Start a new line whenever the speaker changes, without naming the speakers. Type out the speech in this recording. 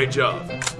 Great job.